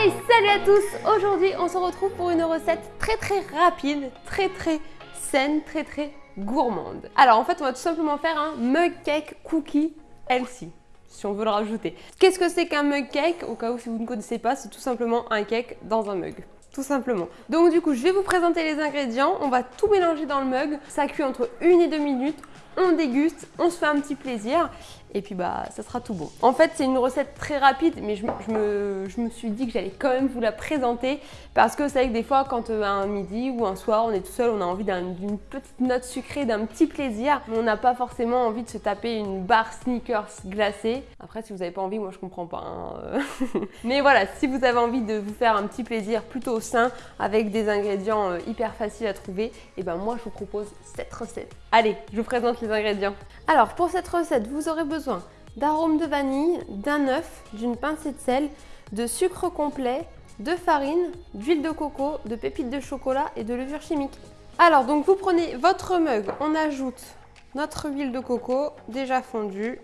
Salut à tous Aujourd'hui, on se retrouve pour une recette très très rapide, très très saine, très très gourmande. Alors en fait, on va tout simplement faire un mug cake cookie healthy si on veut le rajouter. Qu'est-ce que c'est qu'un mug cake Au cas où si vous ne connaissez pas, c'est tout simplement un cake dans un mug tout simplement. Donc du coup, je vais vous présenter les ingrédients. On va tout mélanger dans le mug. Ça cuit entre 1 et 2 minutes. On déguste, on se fait un petit plaisir et puis bah ça sera tout bon. En fait c'est une recette très rapide mais je, me, suis dit que j'allais quand même vous la présenter parce que c'est vrai que des fois quand euh, un midi ou un soir on est tout seul on a envie d'une petite note sucrée, d'un petit plaisir on n'a pas forcément envie de se taper une barre sneakers glacée. Après si vous n'avez pas envie moi je comprends pas. Hein, mais voilà si vous avez envie de vous faire un petit plaisir plutôt avec des ingrédients euh, hyper faciles à trouver et ben moi je vous propose cette recette. Allez je vous présente les ingrédients. Alors pour cette recette vous aurez besoin d'arôme de vanille, d'un œuf, d'une pincée de sel, de sucre complet, de farine, d'huile de coco, de pépites de chocolat et de levure chimique. Alors donc vous prenez votre mug, on ajoute notre huile de coco déjà fondue.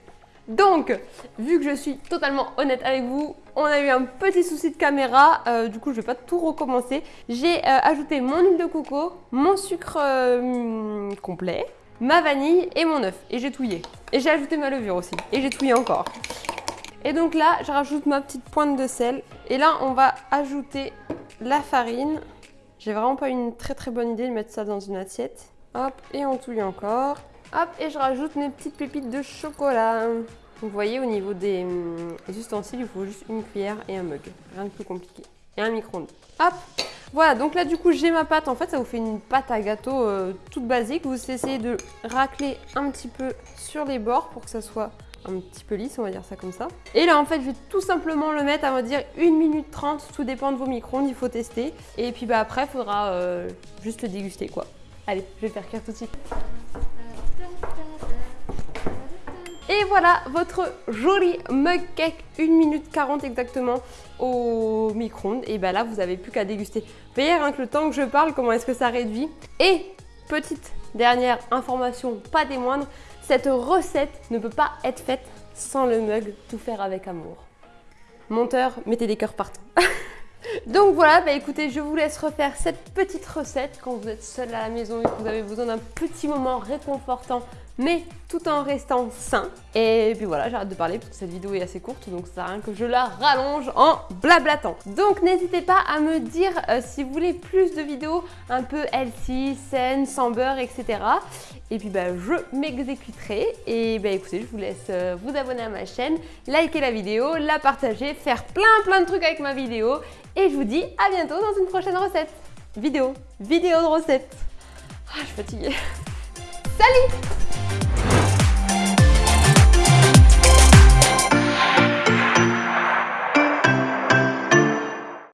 Donc, vu que je suis totalement honnête avec vous, on a eu un petit souci de caméra, euh, du coup je vais pas tout recommencer. J'ai euh, ajouté mon huile de coco, mon sucre euh, complet, ma vanille et mon œuf. Et j'ai touillé. Et j'ai ajouté ma levure aussi. Et j'ai touillé encore. Et donc là, je rajoute ma petite pointe de sel. Et là, on va ajouter la farine. J'ai vraiment pas une très très bonne idée de mettre ça dans une assiette. Hop, et on touille encore. Hop, et je rajoute mes petites pépites de chocolat. Vous voyez, au niveau des, hum, ustensiles, il faut juste une cuillère et un mug. Rien de plus compliqué. Et un micro-ondes. Hop, voilà, donc là du coup j'ai ma pâte. En fait ça vous fait une pâte à gâteau euh, toute basique. Vous essayez de racler un petit peu sur les bords pour que ça soit un petit peu lisse, on va dire ça comme ça. Et là en fait je vais tout simplement le mettre à va dire 1 minute 30, tout dépend de vos micro-ondes, il faut tester. Et puis bah après il faudra euh, juste le déguster quoi. Allez, je vais faire cuire tout de suite. Et voilà votre joli mug cake, 1 minute 40 exactement au micro-ondes. Et bien là, vous n'avez plus qu'à déguster. Vous voyez que le temps que je parle, comment est-ce que ça réduit. Et petite dernière information, pas des moindres, cette recette ne peut pas être faite sans le mug tout faire avec amour. Monteur, mettez des cœurs partout. Donc voilà, bah écoutez, je vous laisse refaire cette petite recette quand vous êtes seul à la maison et que vous avez besoin d'un petit moment réconfortant mais tout en restant sain. Et puis voilà, j'arrête de parler parce que cette vidéo est assez courte, donc ça sert à rien que je la rallonge en blablatant. Donc n'hésitez pas à me dire euh, si vous voulez plus de vidéos un peu healthy, saines, sans beurre, etc. Et puis bah, je m'exécuterai. Et bah écoutez, je vous laisse euh, vous abonner à ma chaîne, liker la vidéo, la partager, faire plein plein de trucs avec ma vidéo. Et je vous dis à bientôt dans une prochaine recette. Vidéo, vidéo de recette. Ah, je suis fatiguée. Salut